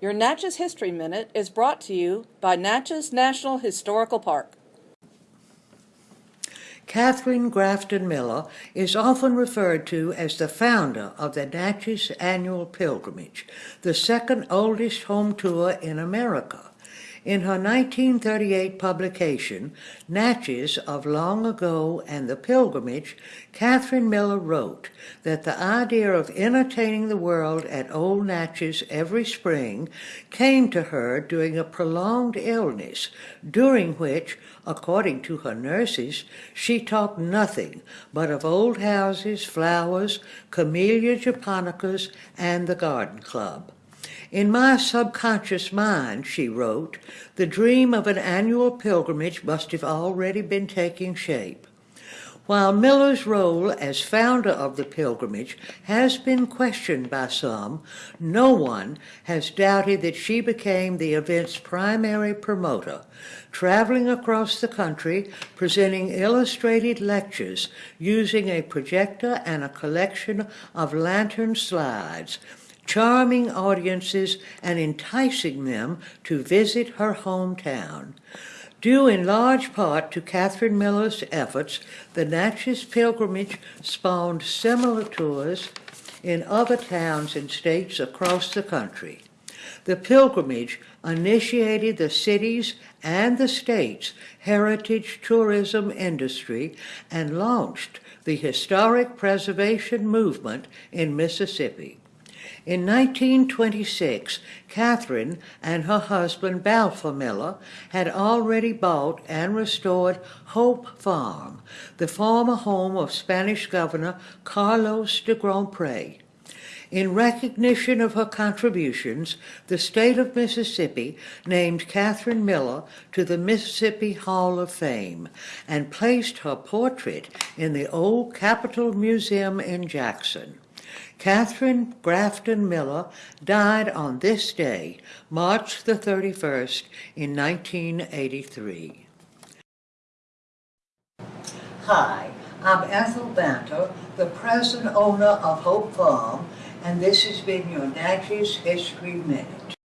Your Natchez History Minute is brought to you by Natchez National Historical Park. Katherine Grafton Miller is often referred to as the founder of the Natchez Annual Pilgrimage, the second oldest home tour in America. In her 1938 publication, Natchez of Long Ago and the Pilgrimage, Katherine Miller wrote that the idea of entertaining the world at Old Natchez every spring came to her during a prolonged illness, during which, according to her nurses, she talked nothing but of old houses, flowers, camellia japonicas, and the garden club. In my subconscious mind, she wrote, the dream of an annual pilgrimage must have already been taking shape. While Miller's role as founder of the pilgrimage has been questioned by some, no one has doubted that she became the event's primary promoter, traveling across the country presenting illustrated lectures using a projector and a collection of lantern slides charming audiences and enticing them to visit her hometown. Due in large part to Katherine Miller's efforts, the Natchez Pilgrimage spawned similar tours in other towns and states across the country. The pilgrimage initiated the city's and the state's heritage tourism industry and launched the historic preservation movement in Mississippi. In 1926, Katherine and her husband Balfour Miller had already bought and restored Hope Farm, the former home of Spanish Governor Carlos de Grandpre. In recognition of her contributions, the state of Mississippi named Katherine Miller to the Mississippi Hall of Fame and placed her portrait in the old Capitol Museum in Jackson. Katherine Grafton Miller died on this day, March the 31st, in 1983. Hi, I'm Ethel Banta, the present owner of Hope Farm, and this has been your Natchez History Minute.